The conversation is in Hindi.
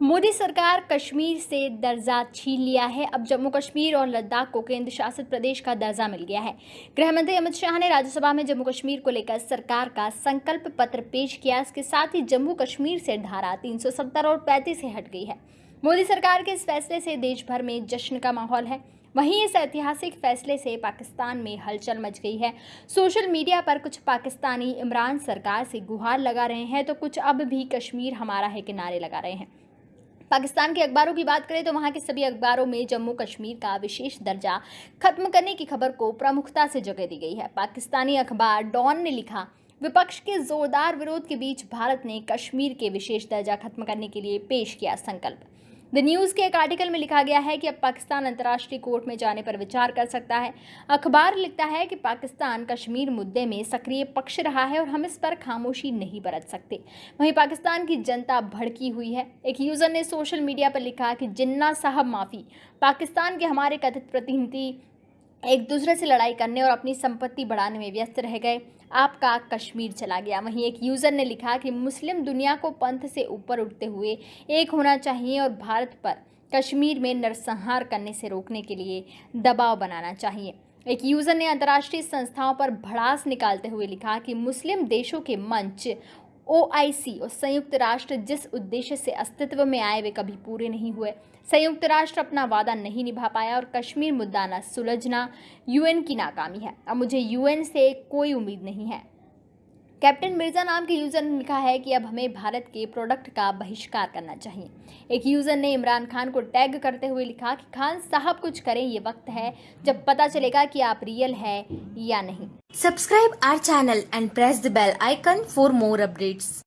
मोदी सरकार कश्मीर से दर्जा छीन लिया है। अब जम्मू कश्मीर और लद्दाख को केंद्र शासित प्रदेश का दर्जा मिल गया है। गृह मंत्री अमित शाह ने राज्यसभा में जम्मू कश्मीर को लेकर सरकार का संकल्प पत्र पेश किया। इसके साथ ही जम्मू कश्मीर से धारा 370 और 35 से हट गई है। मोदी सरकार के इस फैसले से देश भर में जश्न का माहौल है। वहीं इस ऐतिहासिक फैसले से पाकिस्तान में हलचल मच गई है। सोशल मीडिया पर कुछ पाकिस्तानी इमरान सरकार से गुहार लगा रहे हैं तो कुछ अब भी कश्मीर हमारा है के नारे लगा रहे हैं। पाकिस्तान के अखबारों की बात करें तो वहाँ के सभी अखबारों में जम्मू कश्मीर का विशेष दर्जा खत्म करने की खबर को प्रमुखता से जगह दी गई है। पाकिस्तानी अखबार डॉन ने लिखा, विपक्ष के जोरदार विरोध के बीच भारत ने कश्मीर के विशेष दर्जा खत्म करने के लिए पेश किया संकल्प। द न्यूज़ के एक आर्टिकल में लिखा गया है कि अब पाकिस्तान अंतर्राष्ट्रीय कोर्ट में जाने पर विचार कर सकता है। अखबार लिखता है कि पाकिस्तान कश्मीर मुद्दे में सक्रिय पक्ष रहा है और हम इस पर खामोशी नहीं बरत सकते। वहीं पाकिस्तान की जनता भड़की हुई है। एक यूज़र ने सोशल मीडिया पर लिखा कि जिन्ना साहब माफ़ी, पाकिस्तान के हमारे कथित प्रतिनिधि एक दूसरे से लड़ाई करने और अपनी संपत्ति बढ़ाने में व्यस्त रह गए। आपका कश्मीर चला गया। वहीं एक यूज़र ने लिखा कि मुस्लिम दुनिया को पंथ से ऊपर उठते हुए एक होना चाहिए और भारत पर कश्मीर में नरसंहार करने से रोकने के लिए दबाव बनाना चाहिए। एक यूज़र ने अंतर्राष्ट्रीय संस्थाओं पर भड़ास निकालते हुए लिखा कि मुस्लिम देशों के मंच ओआईसी और संयुक्त राष्ट्र जिस उद्देश्य से अस्तित्व में आए, वे कभी पूरे नहीं हुए। संयुक्त राष्ट्र अपना वादा नहीं निभा पाया और कश्मीर मुद्दा न सुलझना यूएन की नाकामी है। अब मुझे यूएन से कोई उम्मीद नहीं है। कैप्टन मिर्ज़ा नाम के यूज़र ने लिखा है कि अब हमें भारत के प्रोडक्ट का बहिष्कार करना चाहिए। एक यूज़र ने इमरान खान को टैग करते हुए लिखा कि खान साहब कुछ करें, ये वक्त है जब पता चलेगा कि आप रियल है या नहीं। Subscribe our channel and press the bell icon for more updates.